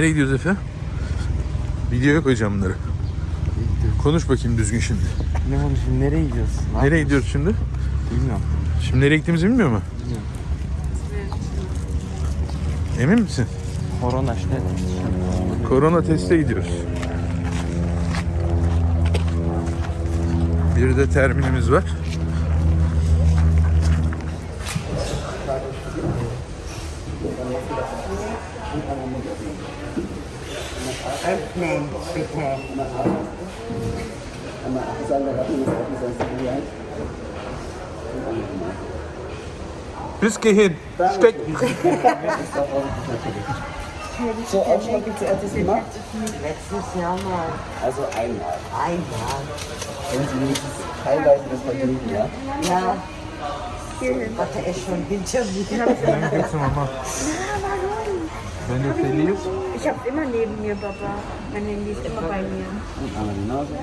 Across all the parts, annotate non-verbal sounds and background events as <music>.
Nereye gidiyoruz Efe? Videoya koyacağım bunları. Konuş bakayım düzgün şimdi. Ne şimdi nereye gidiyoruz? Ne Nereye gidiyoruz şimdi? Bilmiyorum. Şimdi nereye gittiğimizi bilmiyor mu? Bilmiyorum. Emin misin? Korona işte. Korona teste gidiyoruz. Bir de terminimiz var. Nein, bitte. Einmal acht sagen, da warten wir jetzt auf die Bis geh hin. Stecken. so Aufschlag gibt es erstes gemacht? Letztes Jahr mal. Also einmal. Einmal. Wenn Sie wenigstens teilweise das vergnügen, ja? Ja. Warte, er ist schon hinter mir. Dann es nochmal. Wenn du verlierst. Ich hab's immer neben mir, Papa. Mein Handy ist immer bei mir. Und einmal die Nase.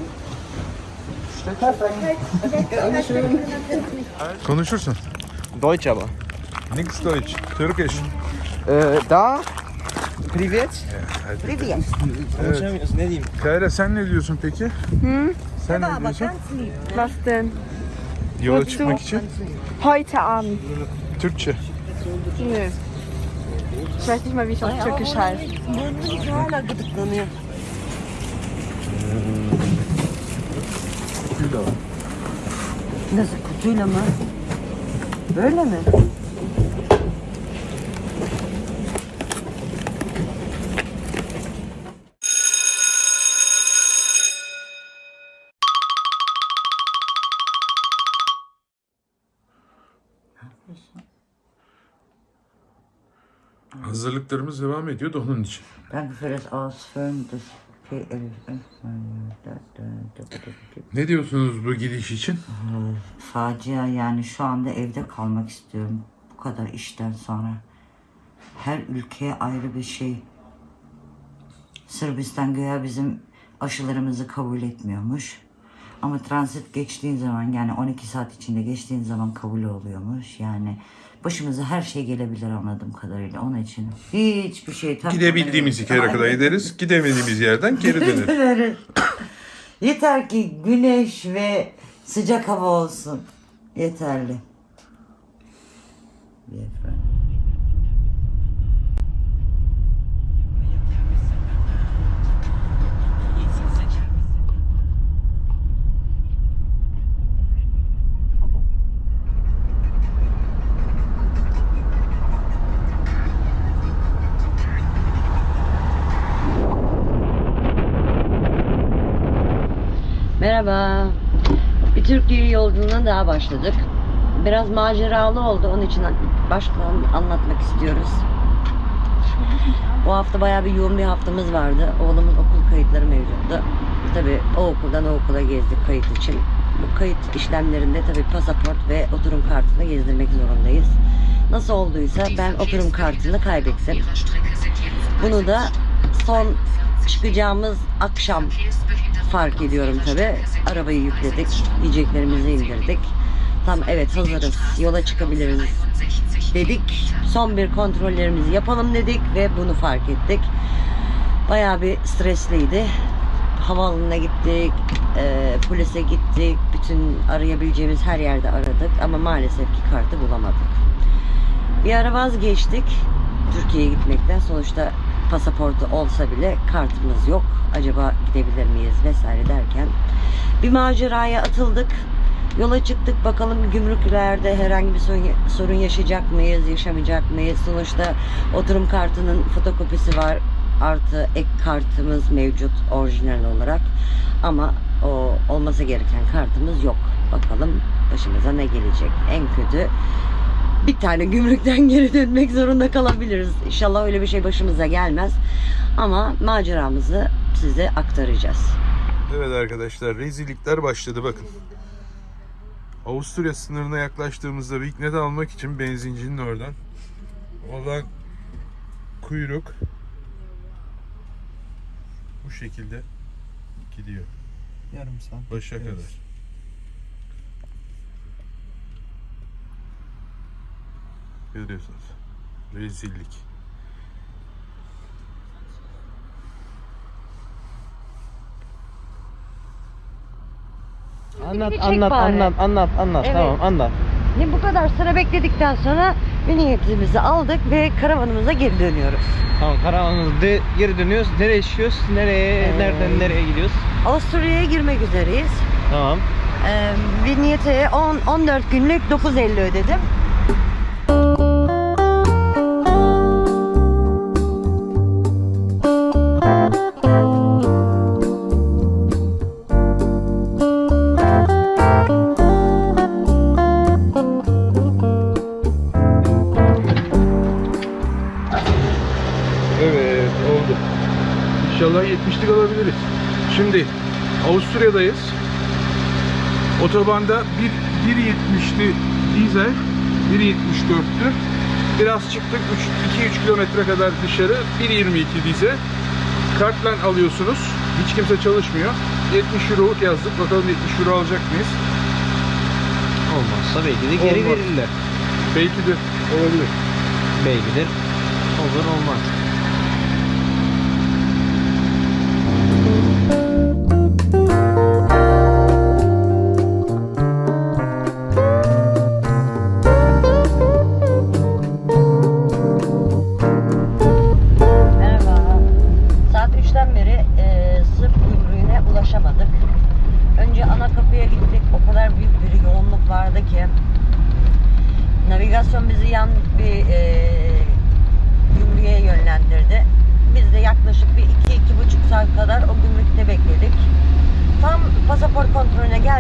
Konuşursun. Deutsch aber. Nix Deutsch. Türkisch. Ee, da Privet. Privet. Konuşamıyoruz? Kayra sen ne diyorsun peki? Hı? Sen ne diyorsun? Was denn? Yola çıkmak için? Heute Abend. Türkçe. Ne? Ich weiß nicht mal, wie es auf Türkisch gıdıklanıyor. Nasıl kutuyla mı? Böyle mi? Hazırlıklarımız devam ediyor da onun için. Danke für das Ausfüllen des. Ne diyorsunuz bu gidiş için? Facia yani şu anda evde kalmak istiyorum. Bu kadar işten sonra. Her ülkeye ayrı bir şey. Sırbistan göya bizim aşılarımızı kabul etmiyormuş. Ama transit geçtiğin zaman yani 12 saat içinde geçtiğin zaman kabul oluyormuş. Yani başımıza her şey gelebilir anladığım kadarıyla. Onun için hiçbir şey takmadan- Gidebildiğimiz yere kadar gideriz. Gidemediğimiz yerden geri döneriz. Yeter ki güneş ve sıcak hava olsun. Yeterli. Bir Merhaba. Bir Türkiye yolculuğuna daha başladık. Biraz maceralı oldu. Onun için baştan anlatmak istiyoruz. O hafta bayağı bir yoğun bir haftamız vardı. Oğlumun okul kayıtları mevcuttu. Tabii o okuldan o okula gezdik kayıt için. Bu kayıt işlemlerinde tabii pasaport ve oturum kartını gezdirmek zorundayız. Nasıl olduysa ben oturum kartını kaybettim. Bunu da son çıkacağımız akşam fark ediyorum tabi. Arabayı yükledik, yiyeceklerimizi indirdik. Tam evet hazırız, yola çıkabiliriz dedik. Son bir kontrollerimizi yapalım dedik ve bunu fark ettik. Bayağı bir stresliydi. Havaalanına gittik, e, polise gittik, bütün arayabileceğimiz her yerde aradık ama maalesef ki kartı bulamadık. Bir ara vazgeçtik Türkiye'ye gitmekten. Sonuçta pasaportu olsa bile kartımız yok. Acaba gidebilir miyiz vesaire derken bir maceraya atıldık. Yola çıktık bakalım gümrüklerde herhangi bir sorun, yaşayacak mıyız, yaşamayacak mıyız? Sonuçta oturum kartının fotokopisi var. Artı ek kartımız mevcut orijinal olarak. Ama o olması gereken kartımız yok. Bakalım başımıza ne gelecek? En kötü bir tane gümrükten <laughs> geri dönmek zorunda kalabiliriz. İnşallah öyle bir şey başımıza gelmez. Ama maceramızı size aktaracağız. Evet arkadaşlar rezillikler başladı bakın. Avusturya sınırına yaklaştığımızda Vignet almak için benzincinin oradan olan kuyruk bu şekilde gidiyor. Yarım saat. Başa Evet. kadar. Görüyorsunuz. Rezillik. Anlat anlat anlat anlat anlat Evet. tamam anlat. Ne bu kadar sıra bekledikten sonra minibüsümüzü aldık ve karavanımıza geri dönüyoruz. Tamam karavanımızda geri dönüyoruz. Nereye işiyoruz? Nereye Ee, nereden nereye gidiyoruz? Avusturya'ya girmek üzereyiz. Tamam. Ee, Vignette'ye 14 günlük 9.50 ödedim. 70'lik alabiliriz. Şimdi Avusturya'dayız. Otobanda 1 1.70'ti dizel, 1.74'tü. Biraz çıktık 2-3 kilometre kadar dışarı 1.22 dizel. Kartla alıyorsunuz. Hiç kimse çalışmıyor. 70 euro yazdık. Bakalım 70 euro alacak mıyız? Olmazsa belki de geri Olmaz. verirler. Belki de olabilir. Belki de olur olmaz.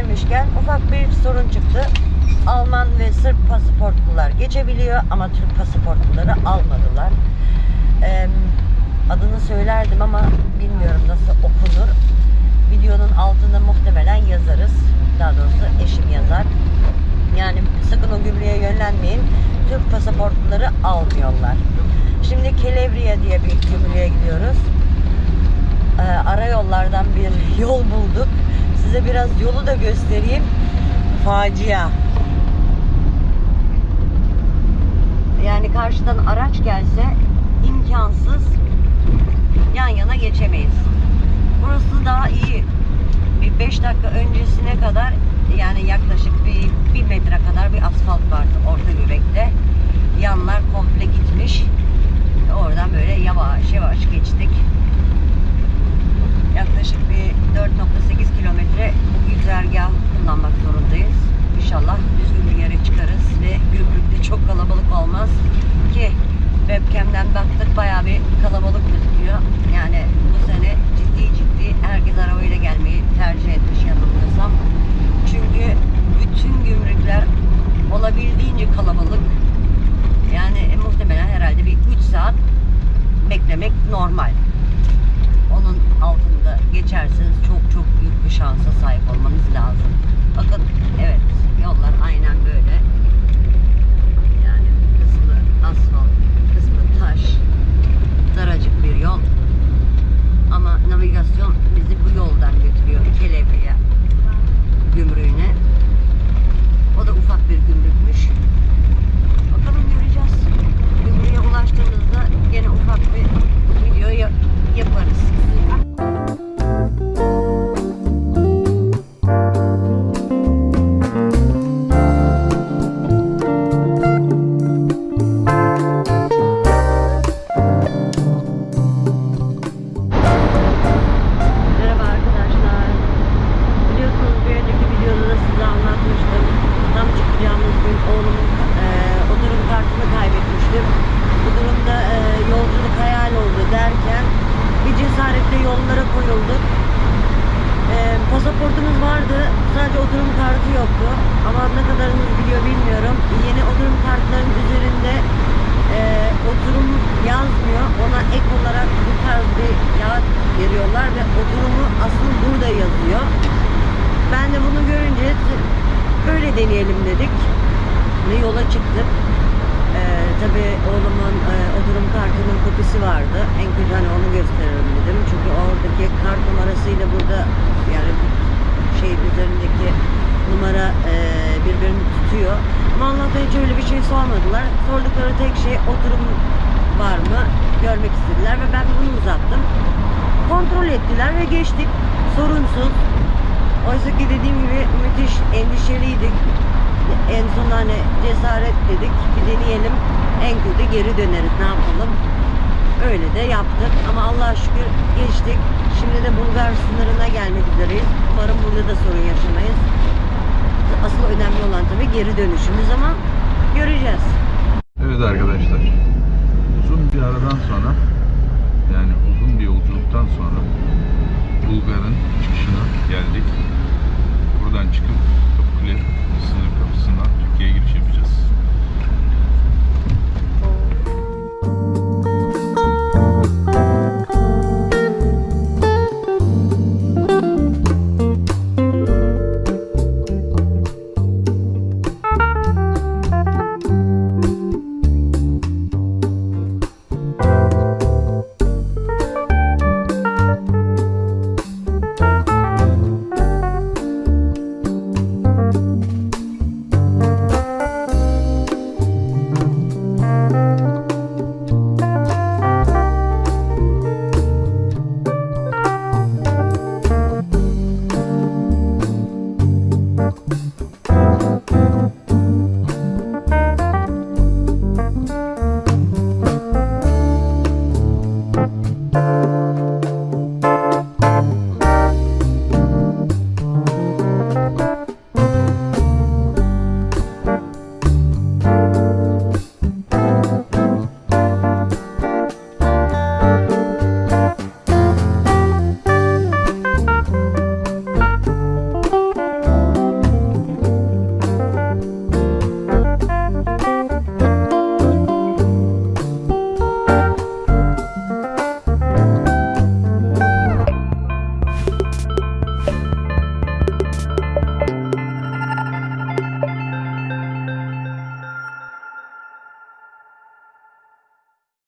Gelmişken ufak bir sorun çıktı. Alman ve Sırp pasaportlular geçebiliyor ama Türk pasaportluları almadılar. Eee, adını söylerdim ama bilmiyorum nasıl okunur. Videonun altında muhtemelen yazarız. Daha doğrusu eşim yazar. Yani sakın o gümrüğe yönlenmeyin. Türk pasaportluları almıyorlar. Şimdi Kelevriye diye bir gümrüğe gidiyoruz. Ee, ara yollardan bir yol bulduk. Size biraz yolu da göstereyim. Facia. Yani karşıdan araç gelse imkansız yan yana geçemeyiz. Burası daha iyi. Bir 5 dakika öncesine kadar yani yaklaşık bir, bir metre kadar bir asfalt vardı orta göbekte. Yanlar komple gitmiş. Oradan böyle yavaş yavaş geçtik. Yaklaşık bir 4.8 kilometre bu güzergah kullanmak zorundayız. İnşallah düzgün bir yere çıkarız ve gümrükte çok kalabalık olmaz ki webcam'den baktık bayağı bir kalabalık gözüküyor. Yani bu sene ciddi ciddi herkes arabayla gelmeyi tercih etmiş yanılmıyorsam. Çünkü bütün gümrükler olabildiğince kalabalık. Yani muhtemelen herhalde bir 3 saat beklemek normal. Altında geçerseniz çok çok büyük bir şansa sahip olmanız lazım. Bakın veriyorlar ve oturumu asıl burada yazıyor. Ben de bunu görünce böyle deneyelim dedik ve yola çıktık. Ee, tabii oğlumun e, oturum kartının kopisi vardı. En kötü hani onu gösteririm dedim. Çünkü oradaki kart numarasıyla burada yani şey üzerindeki numara e, birbirini tutuyor. Ama Allah'tan hiç öyle bir şey sormadılar. Sordukları tek şey oturum var mı görmek istediler ve ben bunu uzattım. Kontrol ettiler ve geçtik. Sorunsuz. Oysa ki dediğim gibi müthiş endişeliydik. En son hani cesaret dedik. Bir deneyelim. En kötü geri döneriz. Ne yapalım? Öyle de yaptık. Ama Allah'a şükür geçtik. Şimdi de Bulgar sınırına gelmek üzereyiz. Umarım burada da sorun yaşamayız. Asıl önemli olan tabii geri dönüşümüz ama göreceğiz. Evet arkadaşlar uzun bir aradan sonra yani uzun bir yolculuktan sonra Bulgar'ın çıkışına geldik. Buradan çıkıp Kapıkule sınır kapısından Türkiye'ye giriş